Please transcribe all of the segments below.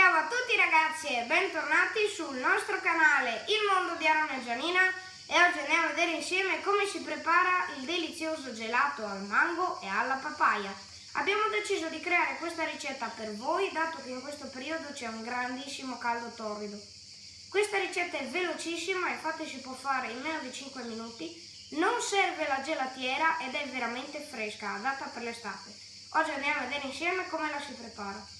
Ciao a tutti ragazzi e bentornati sul nostro canale Il Mondo di Aaron e Gianina e oggi andiamo a vedere insieme come si prepara il delizioso gelato al mango e alla papaya. Abbiamo deciso di creare questa ricetta per voi dato che in questo periodo c'è un grandissimo caldo torrido. Questa ricetta è velocissima infatti si può fare in meno di 5 minuti, non serve la gelatiera ed è veramente fresca, adatta per l'estate. Oggi andiamo a vedere insieme come la si prepara.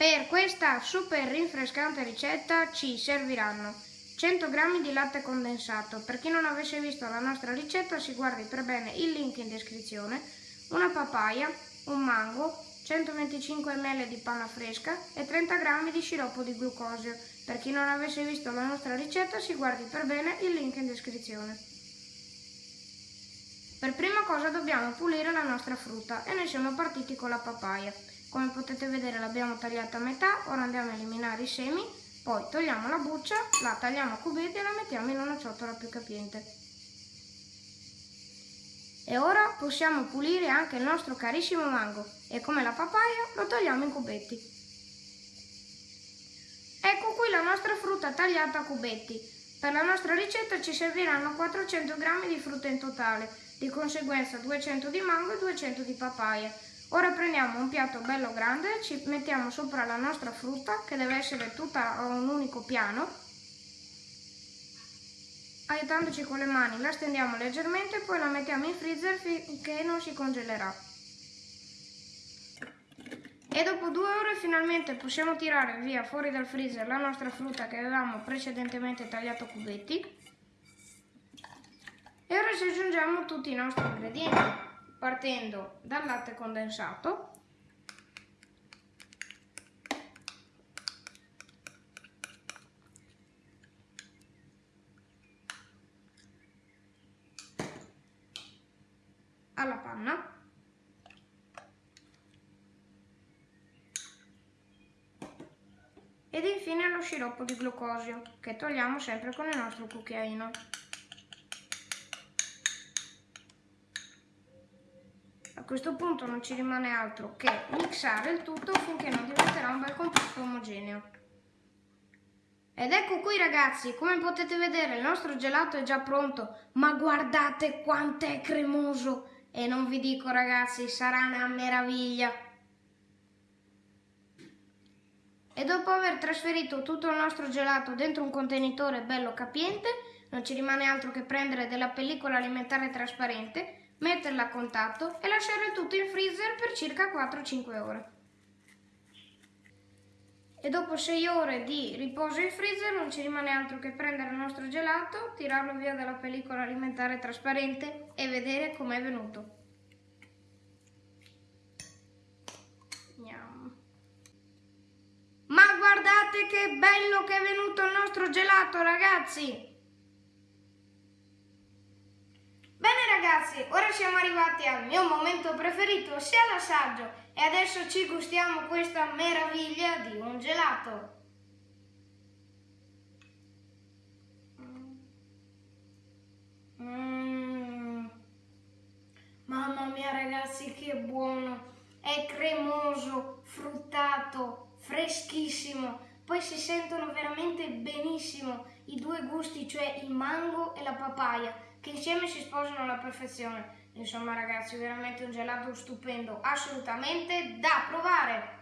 Per questa super rinfrescante ricetta ci serviranno 100 g di latte condensato. Per chi non avesse visto la nostra ricetta si guardi per bene il link in descrizione, una papaya, un mango, 125 ml di panna fresca e 30 g di sciroppo di glucosio. Per chi non avesse visto la nostra ricetta si guardi per bene il link in descrizione. Per prima cosa dobbiamo pulire la nostra frutta e noi siamo partiti con la papaya. Come potete vedere l'abbiamo tagliata a metà, ora andiamo a eliminare i semi, poi togliamo la buccia, la tagliamo a cubetti e la mettiamo in una ciotola più capiente. E ora possiamo pulire anche il nostro carissimo mango e come la papaya lo togliamo in cubetti. Ecco qui la nostra frutta tagliata a cubetti. Per la nostra ricetta ci serviranno 400 g di frutta in totale, di conseguenza 200 di mango e 200 di papaya. Ora prendiamo un piatto bello grande, ci mettiamo sopra la nostra frutta che deve essere tutta a un unico piano. Aiutandoci con le mani la stendiamo leggermente e poi la mettiamo in freezer finché non si congelerà. E dopo due ore finalmente possiamo tirare via fuori dal freezer la nostra frutta che avevamo precedentemente tagliato a cubetti. E ora ci aggiungiamo tutti i nostri ingredienti partendo dal latte condensato alla panna ed infine allo sciroppo di glucosio che togliamo sempre con il nostro cucchiaino. questo punto non ci rimane altro che mixare il tutto finché non diventerà un bel composto omogeneo. Ed ecco qui ragazzi, come potete vedere il nostro gelato è già pronto, ma guardate quanto è cremoso! E non vi dico ragazzi, sarà una meraviglia! E dopo aver trasferito tutto il nostro gelato dentro un contenitore bello capiente, non ci rimane altro che prendere della pellicola alimentare trasparente metterla a contatto e lasciare tutto in freezer per circa 4-5 ore. E dopo 6 ore di riposo in freezer non ci rimane altro che prendere il nostro gelato, tirarlo via dalla pellicola alimentare trasparente e vedere com'è venuto. Ma guardate che bello che è venuto il nostro gelato ragazzi! ragazzi, ora siamo arrivati al mio momento preferito, sia l'assaggio, e adesso ci gustiamo questa meraviglia di un gelato. Mm. Mamma mia ragazzi, che buono! È cremoso, fruttato, freschissimo. Poi si sentono veramente benissimo i due gusti, cioè il mango e la papaya che insieme si sposano alla perfezione. Insomma ragazzi, veramente un gelato stupendo, assolutamente da provare!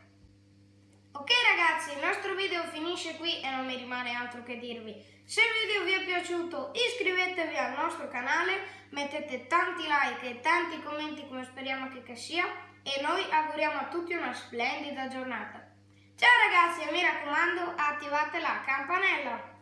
Ok ragazzi, il nostro video finisce qui e non mi rimane altro che dirvi. Se il video vi è piaciuto iscrivetevi al nostro canale, mettete tanti like e tanti commenti come speriamo che sia e noi auguriamo a tutti una splendida giornata. Ciao ragazzi e mi raccomando attivate la campanella!